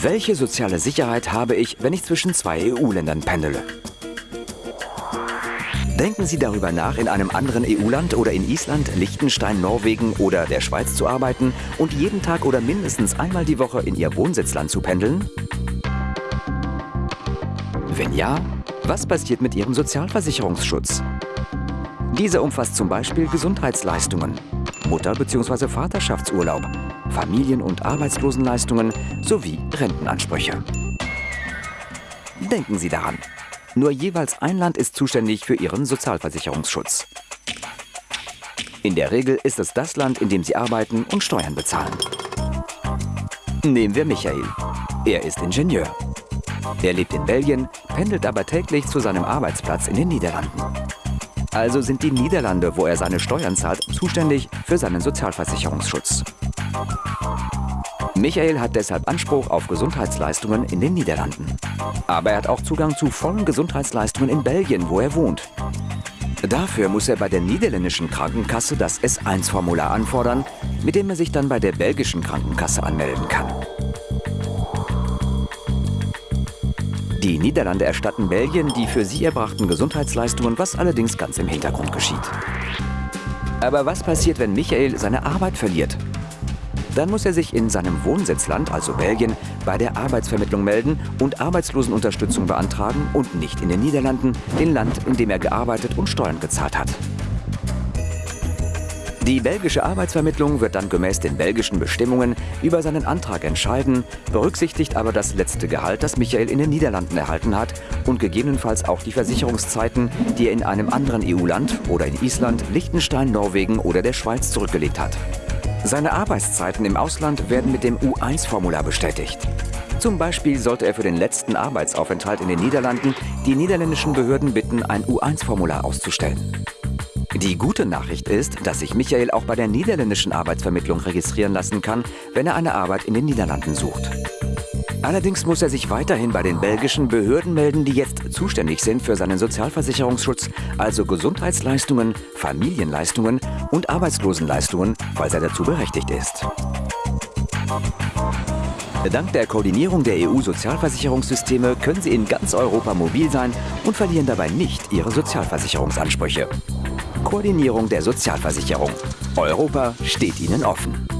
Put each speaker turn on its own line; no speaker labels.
Welche soziale Sicherheit habe ich, wenn ich zwischen zwei EU-Ländern pendele? Denken Sie darüber nach, in einem anderen EU-Land oder in Island, Liechtenstein, Norwegen oder der Schweiz zu arbeiten und jeden Tag oder mindestens einmal die Woche in Ihr Wohnsitzland zu pendeln? Wenn ja, was passiert mit Ihrem Sozialversicherungsschutz? Dieser umfasst zum Beispiel Gesundheitsleistungen, Mutter- bzw. Vaterschaftsurlaub, Familien- und Arbeitslosenleistungen sowie Rentenansprüche. Denken Sie daran, nur jeweils ein Land ist zuständig für Ihren Sozialversicherungsschutz. In der Regel ist es das Land, in dem Sie arbeiten und Steuern bezahlen. Nehmen wir Michael. Er ist Ingenieur. Er lebt in Belgien, pendelt aber täglich zu seinem Arbeitsplatz in den Niederlanden. Also sind die Niederlande, wo er seine Steuern zahlt, zuständig für seinen Sozialversicherungsschutz. Michael hat deshalb Anspruch auf Gesundheitsleistungen in den Niederlanden. Aber er hat auch Zugang zu vollen Gesundheitsleistungen in Belgien, wo er wohnt. Dafür muss er bei der niederländischen Krankenkasse das S1-Formular anfordern, mit dem er sich dann bei der belgischen Krankenkasse anmelden kann. Die Niederlande erstatten Belgien die für sie erbrachten Gesundheitsleistungen, was allerdings ganz im Hintergrund geschieht. Aber was passiert, wenn Michael seine Arbeit verliert? Dann muss er sich in seinem Wohnsitzland, also Belgien, bei der Arbeitsvermittlung melden und Arbeitslosenunterstützung beantragen und nicht in den Niederlanden, dem Land, in dem er gearbeitet und Steuern gezahlt hat. Die belgische Arbeitsvermittlung wird dann gemäß den belgischen Bestimmungen über seinen Antrag entscheiden, berücksichtigt aber das letzte Gehalt, das Michael in den Niederlanden erhalten hat und gegebenenfalls auch die Versicherungszeiten, die er in einem anderen EU-Land oder in Island, Liechtenstein, Norwegen oder der Schweiz zurückgelegt hat. Seine Arbeitszeiten im Ausland werden mit dem U1-Formular bestätigt. Zum Beispiel sollte er für den letzten Arbeitsaufenthalt in den Niederlanden die niederländischen Behörden bitten, ein U1-Formular auszustellen. Die gute Nachricht ist, dass sich Michael auch bei der niederländischen Arbeitsvermittlung registrieren lassen kann, wenn er eine Arbeit in den Niederlanden sucht. Allerdings muss er sich weiterhin bei den belgischen Behörden melden, die jetzt zuständig sind für seinen Sozialversicherungsschutz, also Gesundheitsleistungen, Familienleistungen und Arbeitslosenleistungen, falls er dazu berechtigt ist. Dank der Koordinierung der EU-Sozialversicherungssysteme können Sie in ganz Europa mobil sein und verlieren dabei nicht Ihre Sozialversicherungsansprüche. Koordinierung der Sozialversicherung. Europa steht Ihnen offen.